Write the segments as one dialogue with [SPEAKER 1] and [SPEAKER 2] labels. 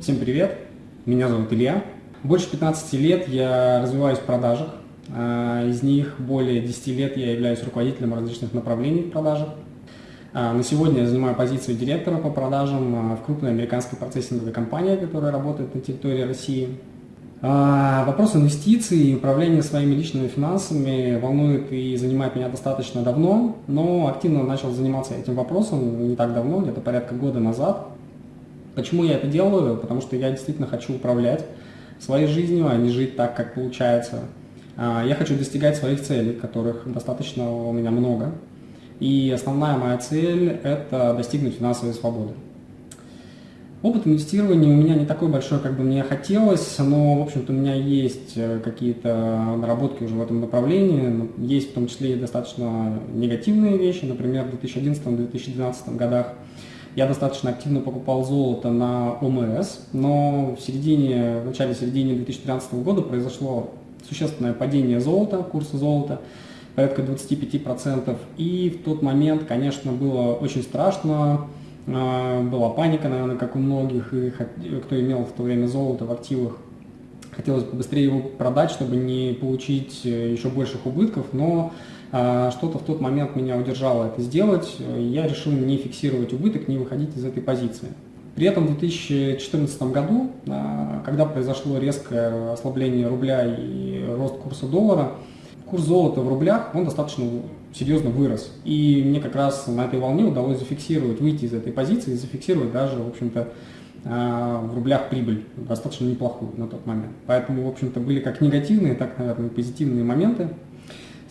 [SPEAKER 1] Всем привет, меня зовут Илья. Больше 15 лет я развиваюсь в продажах. А, из них более 10 лет я являюсь руководителем различных направлений в продажах. А, на сегодня я занимаю позицию директора по продажам а, в крупной американской процессинговой компании, которая работает на территории России. Вопрос инвестиций и управления своими личными финансами волнует и занимает меня достаточно давно, но активно начал заниматься этим вопросом не так давно, где-то порядка года назад. Почему я это делаю? Потому что я действительно хочу управлять своей жизнью, а не жить так, как получается. А, я хочу достигать своих целей, которых достаточно у меня много. И основная моя цель – это достигнуть финансовой свободы. Опыт инвестирования у меня не такой большой, как бы мне хотелось, но, в общем-то, у меня есть э, какие-то наработки уже в этом направлении. Есть в том числе и достаточно негативные вещи. Например, в 2011-2012 годах я достаточно активно покупал золото на ОМС, но в середине, в начале-середине 2013 года произошло существенное падение золота, курса золота, порядка 25%. И в тот момент, конечно, было очень страшно, а, была паника, наверное, как у многих, кто имел в то время золото в активах. Хотелось побыстрее его продать, чтобы не получить э, еще больших убытков, но что-то в тот момент меня удержало это сделать, я решил не фиксировать убыток, не выходить из этой позиции. При этом в 2014 году, а, когда произошло резкое ослабление рубля и рост курса доллара, курс золота в рублях, он достаточно серьезно вырос. И мне как раз на этой волне удалось зафиксировать, выйти из этой позиции и зафиксировать даже, в общем-то, а, в рублях прибыль, достаточно неплохую на тот момент. Поэтому, в общем-то, были как негативные, так, наверное, позитивные моменты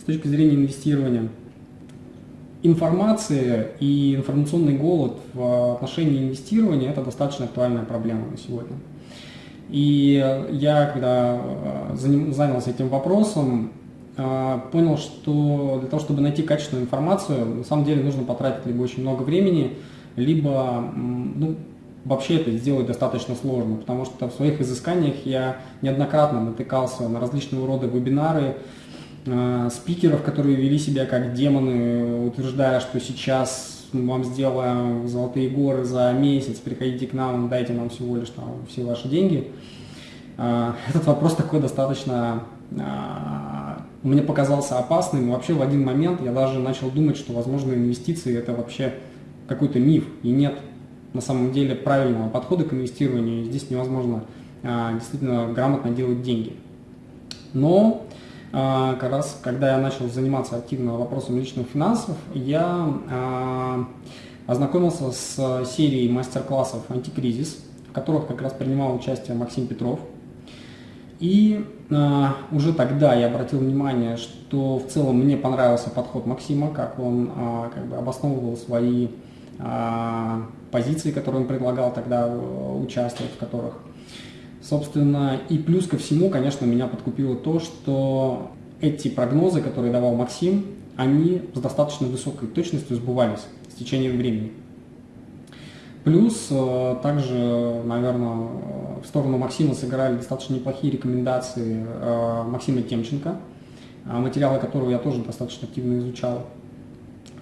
[SPEAKER 1] точки зрения инвестирования. Информация и информационный голод в отношении инвестирования – это достаточно актуальная проблема на сегодня. И я, когда э, занялся этим вопросом, э, понял, что для того, чтобы найти качественную информацию, на самом деле нужно потратить либо очень много времени, либо ну, вообще это сделать достаточно сложно, потому что в своих изысканиях я неоднократно натыкался на различного рода вебинары, Э, спикеров, которые вели себя как демоны, утверждая, что сейчас вам сделаем золотые горы за месяц, приходите к нам, дайте нам всего лишь там все ваши деньги. Э, этот вопрос такой достаточно э, мне показался опасным. Вообще в один момент я даже начал думать, что, возможно, инвестиции это вообще какой-то миф. И нет на самом деле правильного подхода к инвестированию. Здесь невозможно действительно грамотно делать деньги. Но как раз, когда я начал заниматься активно вопросом личных финансов, я а, ознакомился с серией мастер-классов «Антикризис», в которых как раз принимал участие Максим Петров. И э, уже тогда я обратил внимание, что в целом мне понравился подход Максима, как он э, как бы обосновывал свои э, позиции, которые он предлагал тогда участвовать, в которых Собственно, и плюс ко всему, конечно, меня подкупило то, что эти прогнозы, которые давал Максим, они с достаточно высокой точностью сбывались с течением времени. Плюс, э, также, наверное, в сторону Максима сыграли достаточно неплохие рекомендации э, Максима Темченко, э, материалы которого я тоже достаточно активно изучал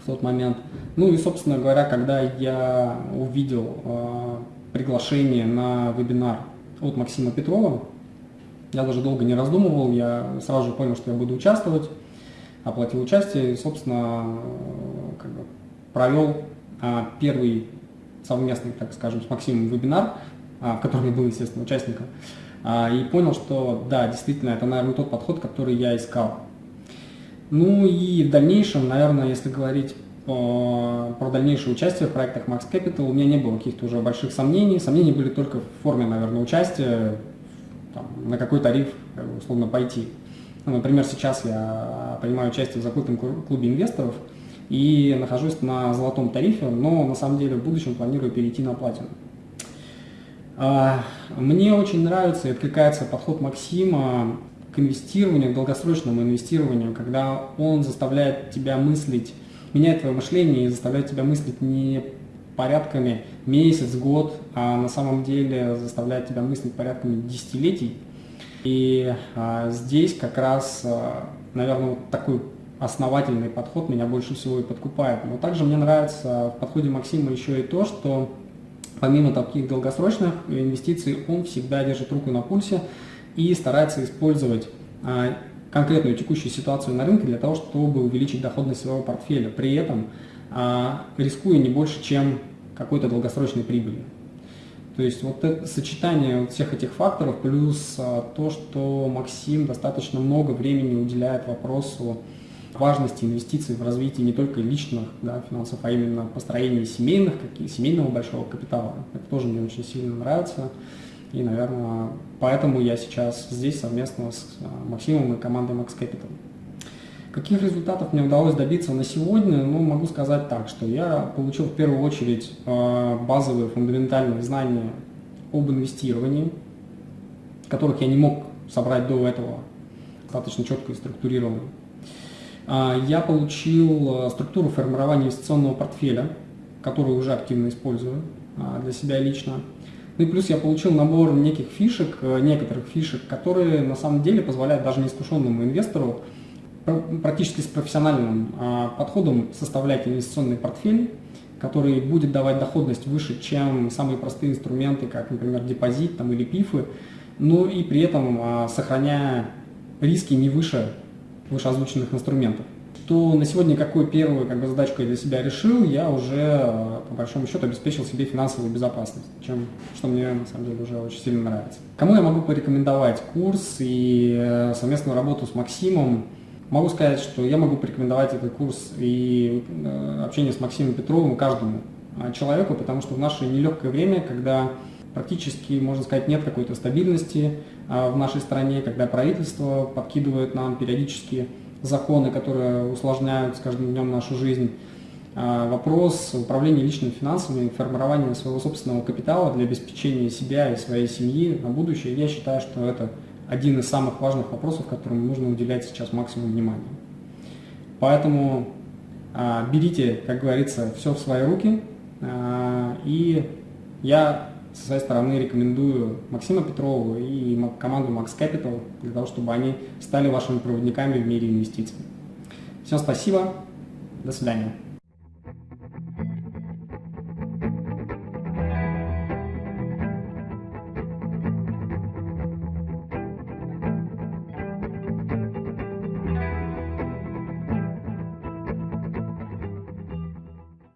[SPEAKER 1] в тот момент. Ну и, собственно говоря, когда я увидел приглашение на вебинар от Максима Петрова. Я даже долго не раздумывал, я сразу же понял, что я буду участвовать, оплатил участие и, собственно, как бы провел а, первый совместный, так скажем, с Максимом вебинар, а, в котором я был, естественно, участником, а, и понял, что да, действительно, это, наверное, тот подход, который я искал. Ну и в дальнейшем, наверное, если говорить про дальнейшее участие в проектах Max Capital у меня не было каких-то уже больших сомнений. Сомнения были только в форме, наверное, участия, там, на какой тариф условно пойти. Ну, например, сейчас я принимаю участие в закрытом клубе инвесторов и нахожусь на золотом тарифе, но на самом деле в будущем планирую перейти на платину. А, мне очень нравится и откликается подход Максима к инвестированию, к долгосрочному инвестированию, когда он заставляет тебя мыслить меняет твое мышление и заставляет тебя мыслить не порядками месяц, год, а на самом деле заставляет тебя мыслить порядками десятилетий. И а, здесь как раз, а, наверное, вот такой основательный подход меня больше всего и подкупает. Но также мне нравится в подходе Максима еще и то, что помимо таких долгосрочных инвестиций, он всегда держит руку на пульсе и старается использовать а, конкретную текущую ситуацию на рынке для того, чтобы увеличить доходность своего портфеля, при этом а, рискуя не больше, чем какой-то долгосрочной прибыли. То есть вот это сочетание всех этих факторов, плюс а, то, что Максим достаточно много времени уделяет вопросу важности инвестиций в развитие не только личных да, финансов, а именно построения семейных, семейного большого капитала. Это тоже мне очень сильно нравится. И, наверное, поэтому я сейчас здесь совместно с а, Максимом и командой Max Capital. Каких результатов мне удалось добиться на сегодня? Ну, могу сказать так, что я получил в первую очередь а, базовые фундаментальные знания об инвестировании, которых я не мог собрать до этого достаточно четко и структурированно. А, я получил структуру формирования инвестиционного портфеля, которую уже активно использую для себя лично. Ну и плюс я получил набор неких фишек, э, некоторых фишек, которые на самом деле позволяют даже неискушенному инвестору практически с профессиональным а, подходом составлять инвестиционный портфель, который будет давать доходность выше, чем самые простые инструменты, как, например, депозит там, или пифы, но и при этом а, сохраняя риски не выше вышеозвученных инструментов то на сегодня какую первую как бы, задачку я для себя решил, я уже э, по большому счету обеспечил себе финансовую безопасность, чем, что мне на самом деле уже очень сильно нравится. Кому я могу порекомендовать курс и э, совместную работу с Максимом? Могу сказать, что я могу порекомендовать этот курс и э, общение с Максимом Петровым каждому человеку, потому что в наше нелегкое время, когда практически, можно сказать, нет какой-то стабильности в нашей стране, когда правительство подкидывает нам периодически законы, которые усложняют с каждым днем нашу жизнь. А, вопрос управления личными финансами, формирования своего собственного капитала для обеспечения себя и своей семьи на будущее, я считаю, что это один из самых важных вопросов, которым нужно уделять сейчас максимум внимания. Поэтому а, берите, как говорится, все в свои руки. А, и я со своей стороны рекомендую Максима Петрова и команду Max Capital для того, чтобы они стали вашими проводниками в мире инвестиций. Всем спасибо, до свидания.